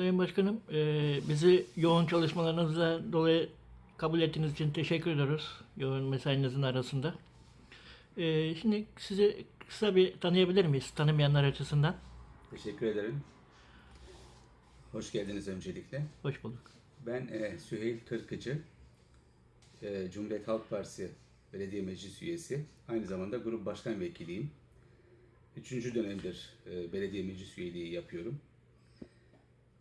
Sayın Başkanım, e, bizi yoğun çalışmalarınızla dolayı kabul ettiğiniz için teşekkür ediyoruz. Yoğun mesainizin arasında. E, şimdi sizi kısa bir tanıyabilir miyiz? Tanımayanlar açısından. Teşekkür ederim. Hoş geldiniz öncelikle. Hoş bulduk. Ben e, Süheyl Kırkıcı, e, Cumhuriyet Halk Partisi Belediye Meclis Üyesi. Aynı zamanda grup başkan vekiliyim. Üçüncü dönemdir e, belediye meclis üyeliği yapıyorum.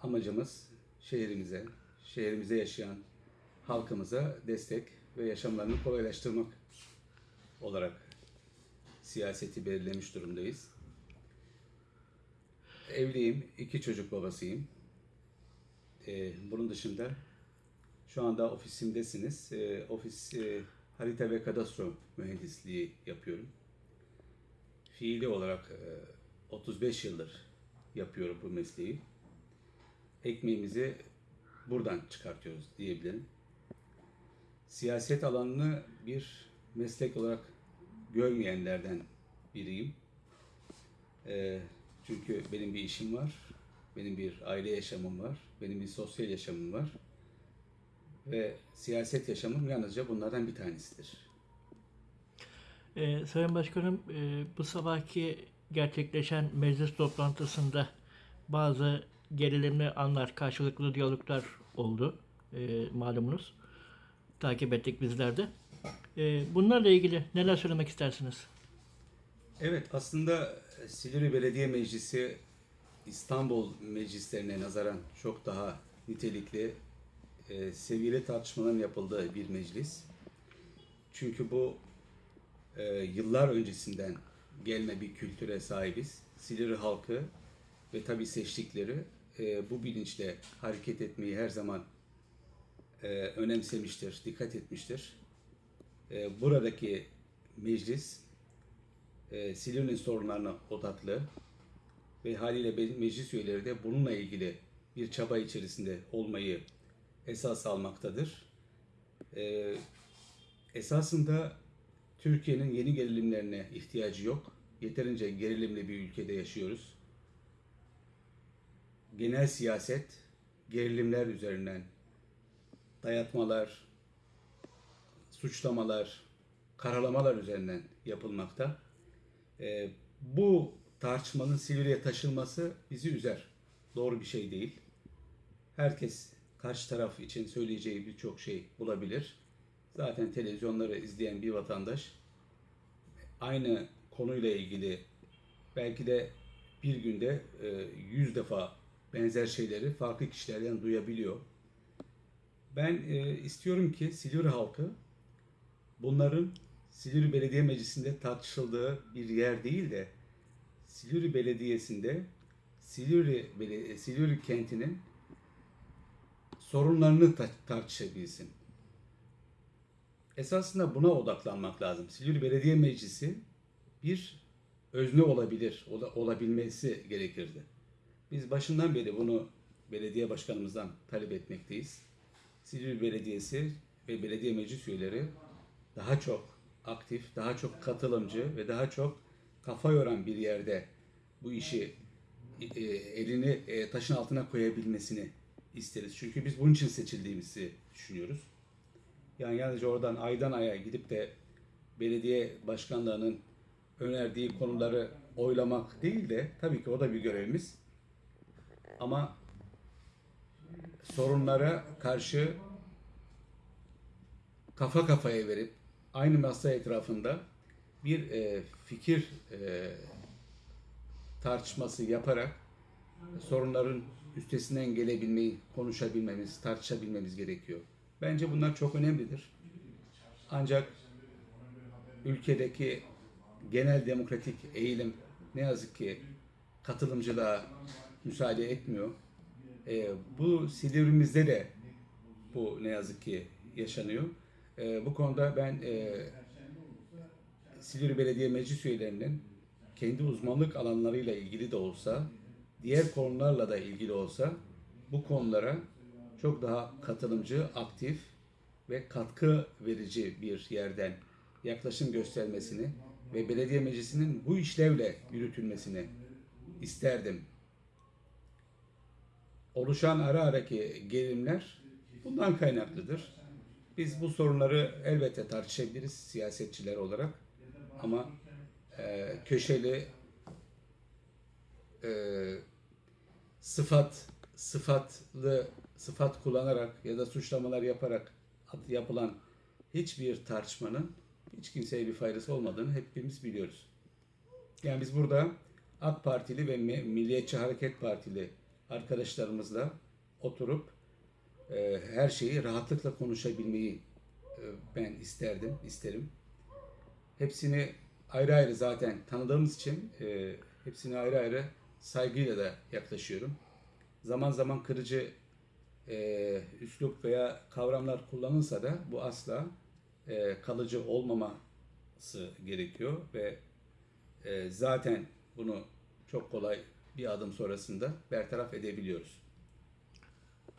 Amacımız şehrimize, şehrimize yaşayan halkımıza destek ve yaşamlarını kolaylaştırmak olarak siyaseti belirlemiş durumdayız. Evliyim, iki çocuk babasıyım. Ee, bunun dışında şu anda ofisimdesiniz. Ee, ofis e, harita ve kadastro mühendisliği yapıyorum. Fiili olarak e, 35 yıldır yapıyorum bu mesleği. Ekmeğimizi buradan çıkartıyoruz diyebilirim. Siyaset alanını bir meslek olarak görmeyenlerden biriyim. Ee, çünkü benim bir işim var, benim bir aile yaşamım var, benim bir sosyal yaşamım var. Ve siyaset yaşamım yalnızca bunlardan bir tanesidir. E, Sayın Başkanım, e, bu sabahki gerçekleşen meclis toplantısında bazı gerilimli anlar, karşılıklı diyaloglar oldu. E, malumunuz. Takip ettik bizler de. E, bunlarla ilgili neler söylemek istersiniz? Evet, aslında Silivri Belediye Meclisi İstanbul meclislerine nazaran çok daha nitelikli, e, seviyeli tartışmaların yapıldığı bir meclis. Çünkü bu e, yıllar öncesinden gelme bir kültüre sahibiz. Silivri halkı ve tabii seçtikleri e, bu bilinçle hareket etmeyi her zaman e, önemsemiştir, dikkat etmiştir. E, buradaki meclis e, Silivri'nin sorunlarına odaklı ve haliyle meclis üyeleri de bununla ilgili bir çaba içerisinde olmayı esas almaktadır. E, esasında Türkiye'nin yeni gerilimlerine ihtiyacı yok. Yeterince gerilimli bir ülkede yaşıyoruz. Genel siyaset gerilimler üzerinden dayatmalar, suçlamalar, karalamalar üzerinden yapılmakta. Ee, bu tartışmanın Silivri'ye taşınması bizi üzer. Doğru bir şey değil. Herkes karşı taraf için söyleyeceği birçok şey bulabilir. Zaten televizyonları izleyen bir vatandaş aynı konuyla ilgili belki de bir günde e, yüz defa benzer şeyleri farklı kişilerden duyabiliyor. Ben e, istiyorum ki Silivri halkı bunların Silivri Belediye Meclisi'nde tartışıldığı bir yer değil de Silivri Belediyesi'nde Silivri, Bele- Silivri kentinin sorunlarını ta- tartışabilsin. Esasında buna odaklanmak lazım. Silivri Belediye Meclisi bir özne olabilir, ola- olabilmesi gerekirdi. Biz başından beri bunu belediye başkanımızdan talep etmekteyiz. Silivri Belediyesi ve belediye meclis üyeleri daha çok aktif, daha çok katılımcı ve daha çok kafa yoran bir yerde bu işi e, elini e, taşın altına koyabilmesini isteriz. Çünkü biz bunun için seçildiğimizi düşünüyoruz. Yani yalnızca oradan aydan aya gidip de belediye başkanlığının önerdiği konuları oylamak değil de tabii ki o da bir görevimiz. Ama sorunlara karşı kafa kafaya verip aynı masa etrafında bir e, fikir e, tartışması yaparak sorunların üstesinden gelebilmeyi konuşabilmemiz, tartışabilmemiz gerekiyor. Bence bunlar çok önemlidir. Ancak ülkedeki genel demokratik eğilim ne yazık ki katılımcılığa müsaade etmiyor. E, bu Silivrimizde de bu ne yazık ki yaşanıyor. E, bu konuda ben e, Silivri Belediye Meclis üyelerinin kendi uzmanlık alanlarıyla ilgili de olsa, diğer konularla da ilgili olsa bu konulara çok daha katılımcı, aktif ve katkı verici bir yerden yaklaşım göstermesini ve belediye meclisinin bu işlevle yürütülmesini isterdim. Oluşan ara araki gerilimler bundan kaynaklıdır. Biz bu sorunları elbette tartışabiliriz siyasetçiler olarak ama e, köşeli e, sıfat sıfatlı sıfat kullanarak ya da suçlamalar yaparak yapılan hiçbir tartışmanın hiç kimseye bir faydası olmadığını hepimiz biliyoruz. Yani biz burada AK Partili ve Milliyetçi Hareket Partili arkadaşlarımızla oturup e, her şeyi rahatlıkla konuşabilmeyi e, ben isterdim, isterim. Hepsini ayrı ayrı zaten tanıdığımız için e, hepsini ayrı ayrı saygıyla da yaklaşıyorum. Zaman zaman kırıcı e, üslup veya kavramlar kullanılsa da bu asla e, kalıcı olmaması gerekiyor ve e, zaten bunu çok kolay bir adım sonrasında bertaraf edebiliyoruz.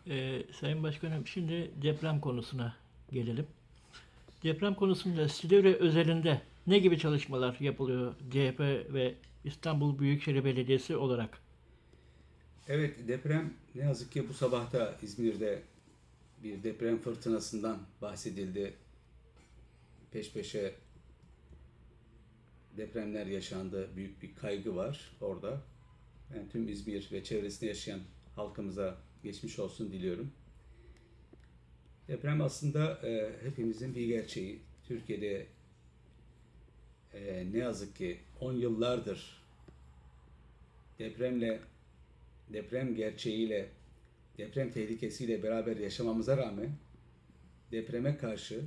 Ee, Sayın Başkanım şimdi deprem konusuna gelelim. Deprem konusunda Silivri özelinde ne gibi çalışmalar yapılıyor CHP ve İstanbul Büyükşehir Belediyesi olarak? Evet deprem ne yazık ki bu sabah da İzmir'de bir deprem fırtınasından bahsedildi. Peş peşe depremler yaşandı. Büyük bir kaygı var orada. Ben tüm İzmir ve çevresinde yaşayan halkımıza geçmiş olsun diliyorum. Deprem aslında e, hepimizin bir gerçeği. Türkiye'de e, ne yazık ki 10 yıllardır depremle deprem gerçeğiyle, deprem tehlikesiyle beraber yaşamamıza rağmen depreme karşı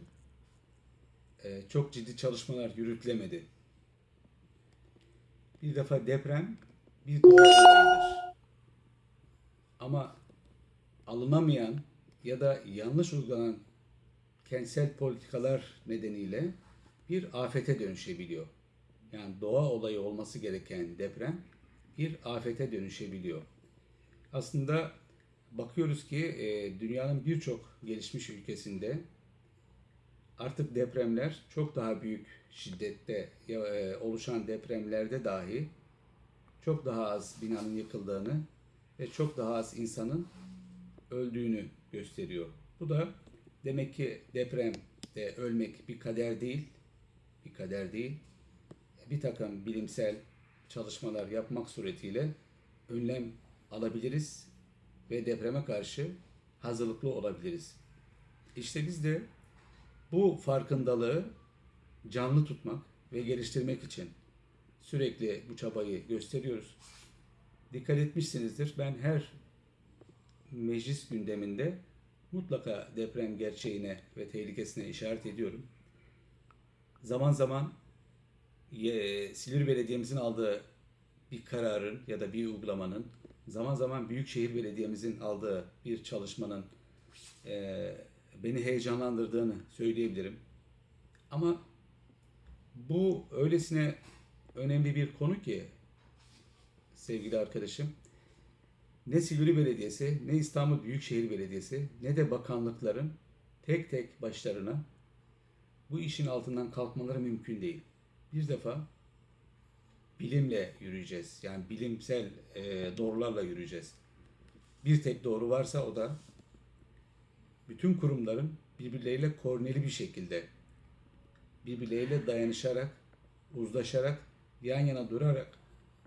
e, çok ciddi çalışmalar yürütülemedi. Bir defa deprem bir doğa olayıdır. Ama alınamayan ya da yanlış uygulanan kentsel politikalar nedeniyle bir afete dönüşebiliyor. Yani doğa olayı olması gereken deprem bir afete dönüşebiliyor. Aslında bakıyoruz ki e, dünyanın birçok gelişmiş ülkesinde artık depremler çok daha büyük şiddette e, oluşan depremlerde dahi çok daha az binanın yıkıldığını ve çok daha az insanın öldüğünü gösteriyor. Bu da demek ki depremde ölmek bir kader değil, bir kader değil. Bir takım bilimsel çalışmalar yapmak suretiyle önlem alabiliriz ve depreme karşı hazırlıklı olabiliriz. İşte biz de bu farkındalığı canlı tutmak ve geliştirmek için sürekli bu çabayı gösteriyoruz. Dikkat etmişsinizdir. Ben her meclis gündeminde mutlaka deprem gerçeğine ve tehlikesine işaret ediyorum. Zaman zaman ye- Silivri Belediye'mizin aldığı bir kararın ya da bir uygulamanın zaman zaman Büyükşehir Belediye'mizin aldığı bir çalışmanın eee, beni heyecanlandırdığını söyleyebilirim. Ama bu öylesine önemli bir konu ki sevgili arkadaşım ne Silivri Belediyesi, ne İstanbul Büyükşehir Belediyesi, ne de bakanlıkların tek tek başlarına bu işin altından kalkmaları mümkün değil. Bir defa bilimle yürüyeceğiz. Yani bilimsel e, doğrularla yürüyeceğiz. Bir tek doğru varsa o da bütün kurumların birbirleriyle koordineli bir şekilde birbirleriyle dayanışarak, uzlaşarak, yan yana durarak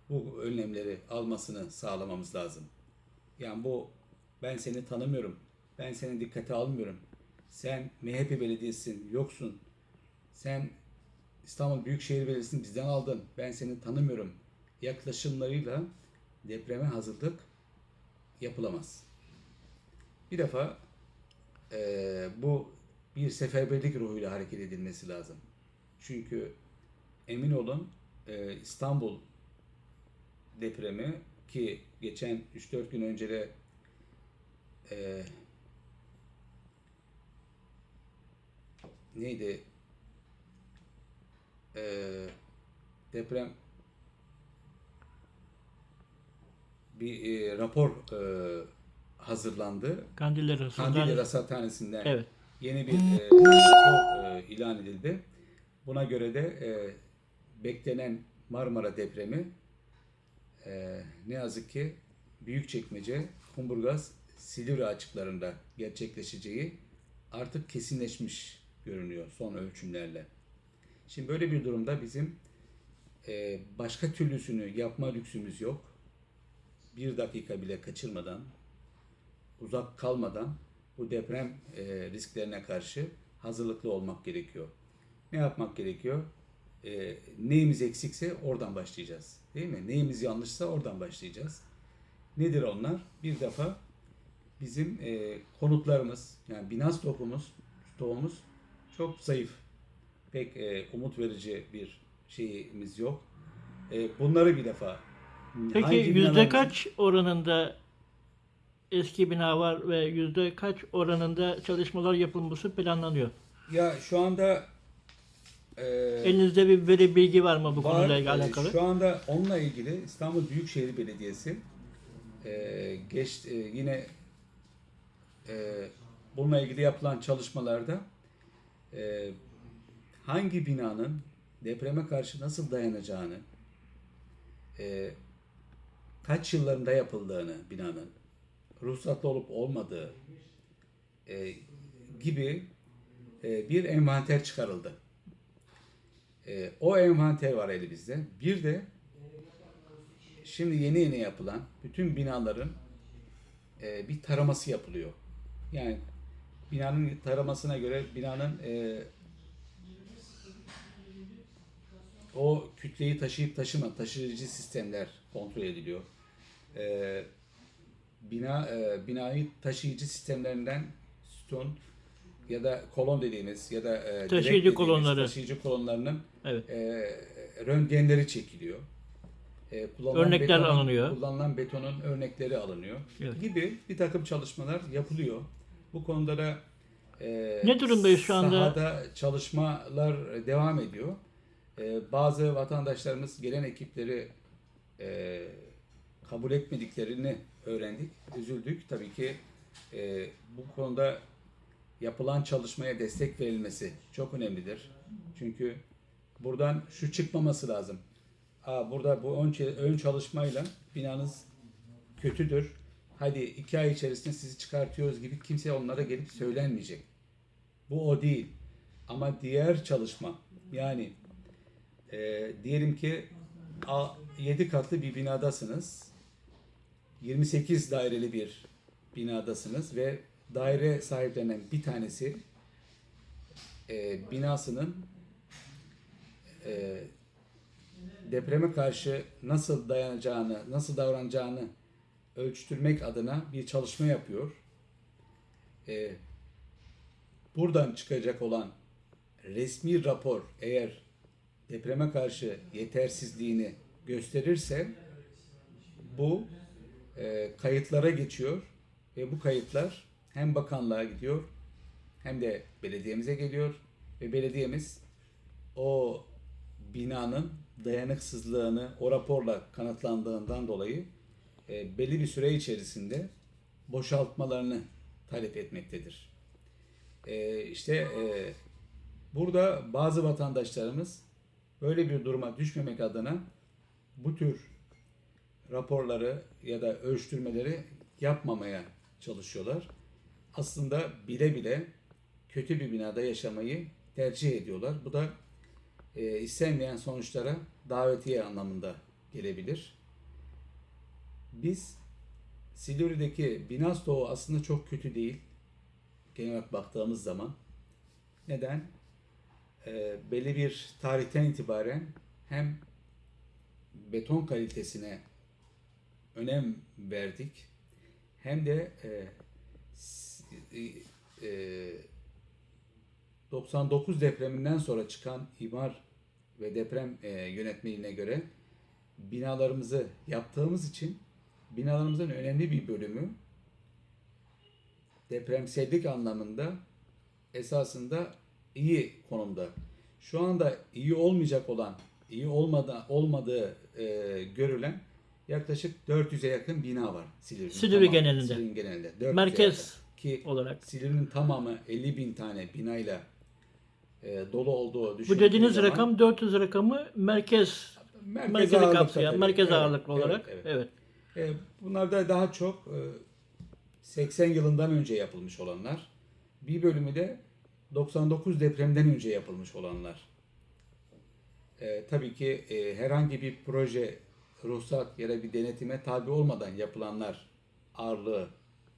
bu önlemleri almasını sağlamamız lazım. Yani bu ben seni tanımıyorum, ben seni dikkate almıyorum, sen MHP belediyesin, yoksun, sen İstanbul Büyükşehir Belediyesi'ni bizden aldın, ben seni tanımıyorum yaklaşımlarıyla depreme hazırlık yapılamaz. Bir defa eee, bu bir seferberlik ruhuyla hareket edilmesi lazım. Çünkü emin olun eee, İstanbul depremi ki geçen 3-4 gün önce de eee, neydi Eee, deprem bir eee, rapor eee, hazırlandı. Kandilli Sultan- Rasathanesi'nden Evet. yeni bir e, rapor e, ilan edildi. Buna göre de e, beklenen Marmara depremi e, ne yazık ki Büyükçekmece, Kumburgaz, Silivri açıklarında gerçekleşeceği artık kesinleşmiş görünüyor son ölçümlerle. Şimdi böyle bir durumda bizim e, başka türlüsünü yapma lüksümüz yok. Bir dakika bile kaçırmadan, uzak kalmadan bu deprem e, risklerine karşı hazırlıklı olmak gerekiyor. Ne yapmak gerekiyor? E, neyimiz eksikse oradan başlayacağız. Değil mi? Neyimiz yanlışsa oradan başlayacağız. Nedir onlar? Bir defa bizim e, konutlarımız, yani bina stokumuz, stoğumuz çok zayıf. Pek e, umut verici bir şeyimiz yok. E, bunları bir defa Peki yüzde kaç oranında eski bina var ve yüzde kaç oranında çalışmalar yapılması planlanıyor? Ya şu anda e, Elinizde bir veri bilgi var mı bu Var. konuyla Ee, alakalı? Şu anda onunla ilgili İstanbul Büyükşehir Belediyesi e, geç e, yine e, bununla ilgili yapılan çalışmalarda e, hangi binanın depreme karşı nasıl dayanacağını, e, kaç yıllarında yapıldığını binanın, ruhsatlı olup olmadığı e, gibi e, bir envanter çıkarıldı. E, o envanter var elimizde. Bir de şimdi yeni yeni yapılan bütün binaların e, bir taraması yapılıyor. Yani binanın taramasına göre binanın e, o kütleyi taşıyıp taşıma taşıyıcı sistemler kontrol ediliyor. E, bina e, binayı taşıyıcı sistemlerinden sütun ya da kolon dediğimiz ya da e, Taşıyıcı dediğimiz kolonları. taşıyıcı kolonlarının Evet. e, röntgenleri çekiliyor. E, kullanılan Örnekler betonun- alınıyor. Kullanılan betonun örnekleri alınıyor. Evet. Gibi bir takım çalışmalar yapılıyor. Bu konuda da e, Ne durumdayız şu anda? Sahada çalışmalar devam ediyor. E, bazı vatandaşlarımız gelen ekipleri e, kabul etmediklerini öğrendik. Üzüldük. Tabii ki e, bu konuda yapılan çalışmaya destek verilmesi çok önemlidir. Çünkü buradan şu çıkmaması lazım. Aa, burada bu ön, ön çalışmayla binanız kötüdür. Hadi iki ay içerisinde sizi çıkartıyoruz gibi kimse onlara gelip söylenmeyecek. Bu o değil. Ama diğer çalışma yani e, diyelim ki 7 katlı bir binadasınız. 28 daireli bir binadasınız ve daire sahiplerinden bir tanesi e, binasının e, depreme karşı nasıl dayanacağını, nasıl davranacağını ölçtürmek adına bir çalışma yapıyor. E, buradan çıkacak olan resmi rapor eğer depreme karşı yetersizliğini gösterirse bu e, kayıtlara geçiyor ve bu kayıtlar hem bakanlığa gidiyor hem de belediyemize geliyor ve belediyemiz o binanın dayanıksızlığını o raporla kanıtlandığından dolayı e, belli bir süre içerisinde boşaltmalarını talep etmektedir. E, işte e, burada bazı vatandaşlarımız böyle bir duruma düşmemek adına bu tür raporları ya da ölçtürmeleri yapmamaya çalışıyorlar. Aslında bile bile kötü bir binada yaşamayı tercih ediyorlar. Bu da e, istenmeyen sonuçlara davetiye anlamında gelebilir. Biz Silivri'deki bina stoğu aslında çok kötü değil. Genel olarak baktığımız zaman. Neden? E, belli bir tarihten itibaren hem beton kalitesine önem verdik hem de e, e, e, 99 depreminden sonra çıkan imar ve deprem e, yönetmeliğine göre binalarımızı yaptığımız için binalarımızın önemli bir bölümü depremsellik anlamında esasında iyi konumda. Şu anda iyi olmayacak olan, iyi olmadı, olmadığı e, görülen yaklaşık 400'e yakın bina var Silivri'nin. Silivri tamamı. genelinde. Silivri'nin genelinde. 400'e Merkez yakın. Ki olarak. Silivri'nin tamamı 50 bin tane binayla e, dolu olduğu Bu düşünüldüğü dediğiniz zaman, rakam 400 rakamı merkez merkez merkezi ağırlıkta kapsayan, tabii. merkez Evet, ağırlıklı evet, olarak. evet. Evet. E, bunlar da daha çok e, 80 yılından önce yapılmış olanlar. Bir bölümü de 99 depremden önce yapılmış olanlar. E, tabii ki e, herhangi bir proje, ruhsat ya da bir denetime tabi olmadan yapılanlar ağırlığı,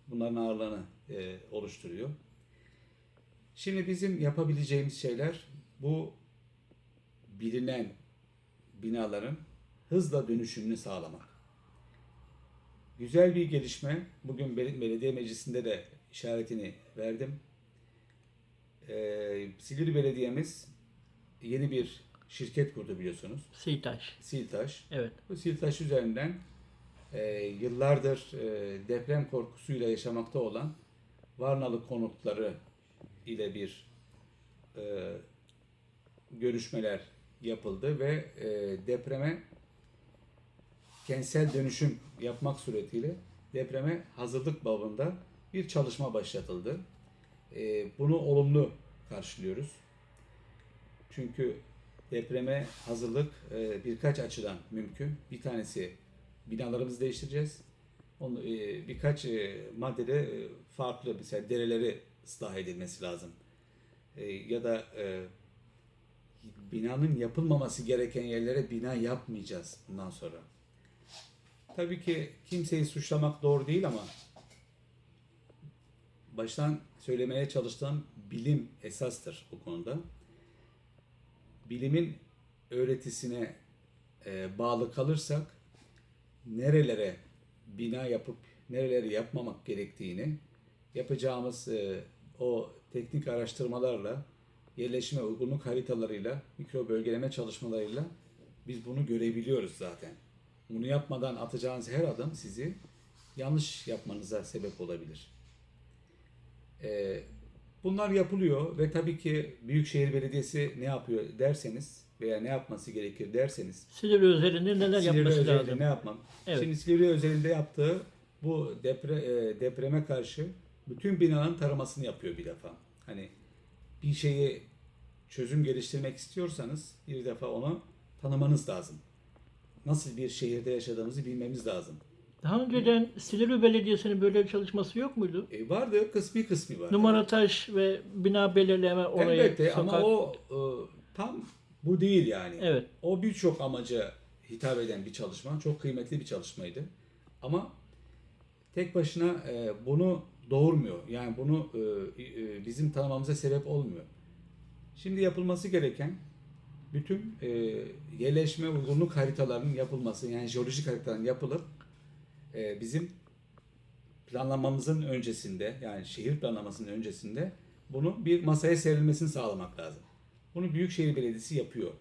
bunların ağırlığını e, oluşturuyor. Şimdi bizim yapabileceğimiz şeyler bu bilinen binaların hızla dönüşümünü sağlamak. Güzel bir gelişme. Bugün bel- belediye meclisinde de işaretini verdim. Ee, Silivri Belediye'miz yeni bir şirket kurdu biliyorsunuz. Sitaş. Siltaş. Evet. Bu Siltaş üzerinden e, yıllardır e, deprem korkusuyla yaşamakta olan Varnalı konutları ile bir e, görüşmeler yapıldı ve e, depreme kentsel dönüşüm yapmak suretiyle depreme hazırlık babında bir çalışma başlatıldı. E, bunu olumlu karşılıyoruz. Çünkü depreme hazırlık e, birkaç açıdan mümkün. Bir tanesi binalarımızı değiştireceğiz. Onu, e, birkaç e, maddede e, farklı mesela dereleri ıslah edilmesi lazım. E, ya da e, binanın yapılmaması gereken yerlere bina yapmayacağız bundan sonra. Tabii ki kimseyi suçlamak doğru değil ama baştan söylemeye çalıştığım bilim esastır bu konuda. Bilimin öğretisine e, bağlı kalırsak nerelere bina yapıp nereleri yapmamak gerektiğini yapacağımız e, o teknik araştırmalarla yerleşime uygunluk haritalarıyla mikro bölgeleme çalışmalarıyla biz bunu görebiliyoruz zaten. Bunu yapmadan atacağınız her adım sizi yanlış yapmanıza sebep olabilir. E, bunlar yapılıyor ve tabii ki Büyükşehir Belediyesi ne yapıyor derseniz veya ne yapması gerekir derseniz Silivri üzerinde neler Silivri yapması özelinde lazım? ne yapmam? Evet. Şimdi Silivri özelinde yaptığı bu depre, e, depreme karşı bütün binaların taramasını yapıyor bir defa. Hani bir şeyi çözüm geliştirmek istiyorsanız bir defa onu tanımanız lazım. Nasıl bir şehirde yaşadığımızı bilmemiz lazım. Daha önceden Silivri Belediyesi'nin böyle bir çalışması yok muydu? E, vardı kısmi kısmi var. Numara taş ve bina belirleme oraya Elbette sokak. ama o e, tam bu değil yani. Evet. O birçok amaca hitap eden bir çalışma. Çok kıymetli bir çalışmaydı. Ama tek başına e, bunu doğurmuyor. Yani bunu e, e, bizim tanımamıza sebep olmuyor. Şimdi yapılması gereken bütün e, yerleşme uygunluk haritalarının yapılması yani jeolojik haritaların yapılıp e, bizim planlamamızın öncesinde yani şehir planlamasının öncesinde bunu bir masaya serilmesini sağlamak lazım. Bunu Büyükşehir Belediyesi yapıyor.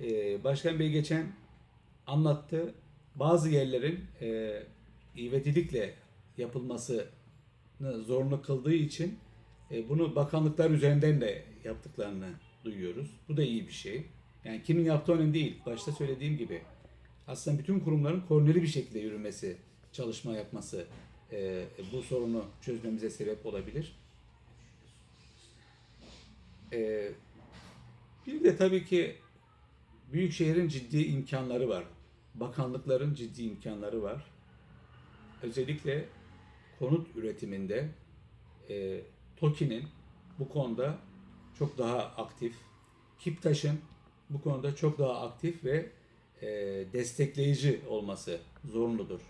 Ee, Başkan Bey geçen anlattı. Bazı yerlerin e, ivedilikle yapılmasını zorunlu kıldığı için e, bunu bakanlıklar üzerinden de yaptıklarını duyuyoruz. Bu da iyi bir şey. Yani kimin yaptığı önemli değil. Başta söylediğim gibi aslında bütün kurumların koordineli bir şekilde yürümesi, çalışma yapması e, bu sorunu çözmemize sebep olabilir. E, bir de tabii ki Büyükşehir'in ciddi imkanları var. Bakanlıkların ciddi imkanları var. Özellikle konut üretiminde e, TOKİ'nin bu konuda çok daha aktif, KİPTAŞ'ın bu konuda çok daha aktif ve e, destekleyici olması zorunludur.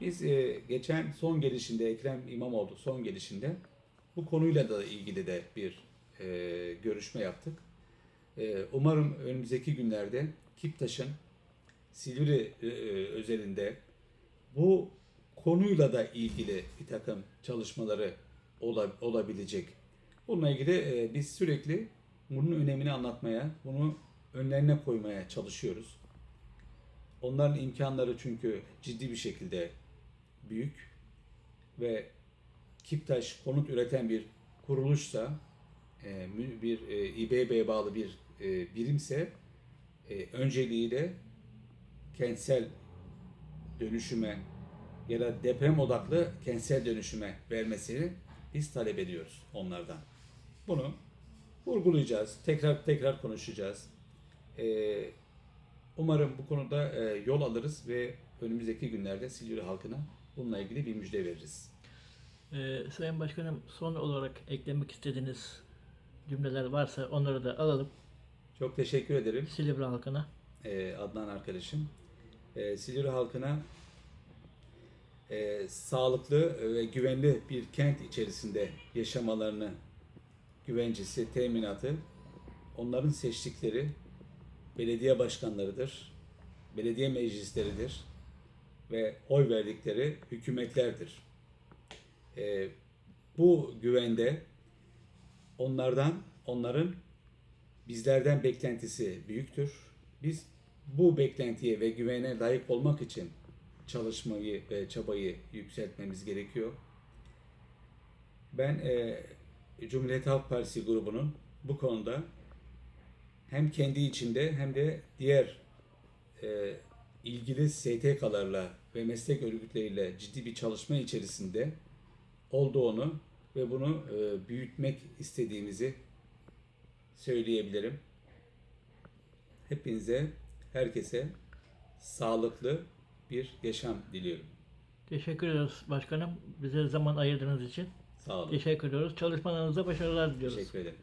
Biz e, geçen son gelişinde Ekrem İmamoğlu son gelişinde bu konuyla da ilgili de bir e, görüşme yaptık. E, umarım önümüzdeki günlerde Kiptaş'ın Silivri e, e, özelinde bu konuyla da ilgili bir takım çalışmaları ola- olabilecek. Bununla ilgili e, biz sürekli bunun önemini anlatmaya, bunu önlerine koymaya çalışıyoruz. Onların imkanları çünkü ciddi bir şekilde büyük ve Kiptaş konut üreten bir kuruluşsa, e, bir e, İBB'ye bağlı bir e, birimse e, önceliğiyle kentsel dönüşüme ya da deprem odaklı kentsel dönüşüme vermesini biz talep ediyoruz onlardan. Bunu vurgulayacağız, tekrar tekrar konuşacağız. E, umarım bu konuda e, yol alırız ve önümüzdeki günlerde Silivri halkına bununla ilgili bir müjde veririz. Ee, Sayın Başkanım son olarak eklemek istediğiniz cümleler varsa onları da alalım Çok teşekkür ederim. Silivri halkına. e, Adnan arkadaşım. E, Silivri halkına e, sağlıklı ve güvenli bir kent içerisinde yaşamalarını güvencesi, teminatı onların seçtikleri belediye başkanlarıdır, belediye meclisleridir ve oy verdikleri hükümetlerdir. E, bu güvende onlardan, onların bizlerden beklentisi büyüktür. Biz bu beklentiye ve güvene layık olmak için çalışmayı ve çabayı yükseltmemiz gerekiyor. Ben e, Cumhuriyet Halk Partisi grubunun bu konuda hem kendi içinde hem de diğer e, ilgili STK'larla ve meslek örgütleriyle ciddi bir çalışma içerisinde olduğunu ve bunu e, büyütmek istediğimizi söyleyebilirim. Hepinize, herkese sağlıklı bir yaşam diliyorum. Teşekkür ediyoruz başkanım. Bize zaman ayırdığınız için. Sağ olun. Teşekkür ediyoruz. Çalışmalarınızda başarılar diliyoruz. Teşekkür ederim.